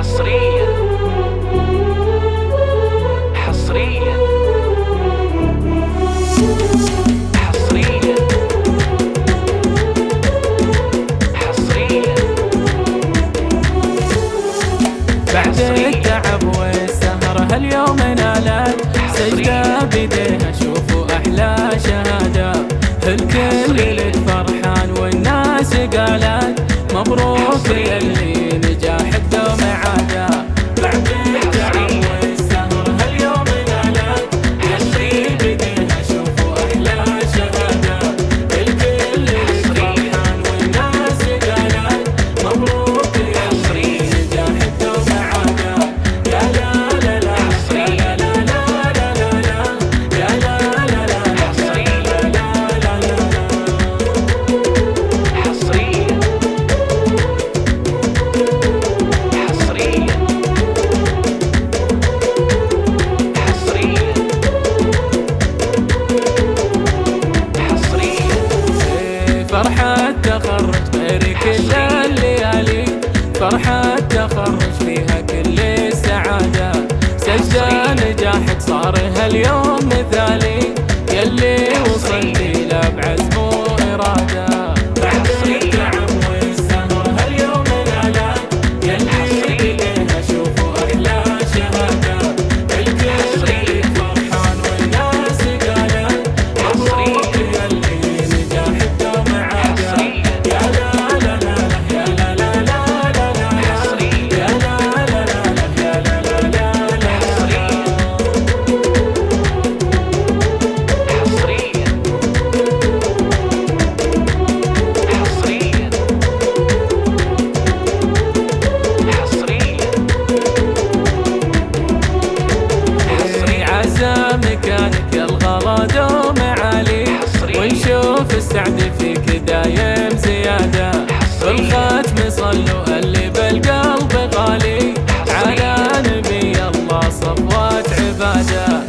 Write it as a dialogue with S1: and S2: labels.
S1: حصريا. حصريا. حصريا. حصريا. بعد التعب والسهر هاليوم نالت. سجدة بيديها شوفوا أحلى شهادة. الكل لك فرحان والناس قالت مبروك يلي فرحة تخرج غير كل الليالي. فرحة تخرج فيها كل السعادة سجل نجاحك صار هاليوم مكانك يا الغلا دوم علي ونشوف السعد فيك دايم زيادة بالختم صلوا اللي بالقلب غالي. على نبي الله صفوات عباده.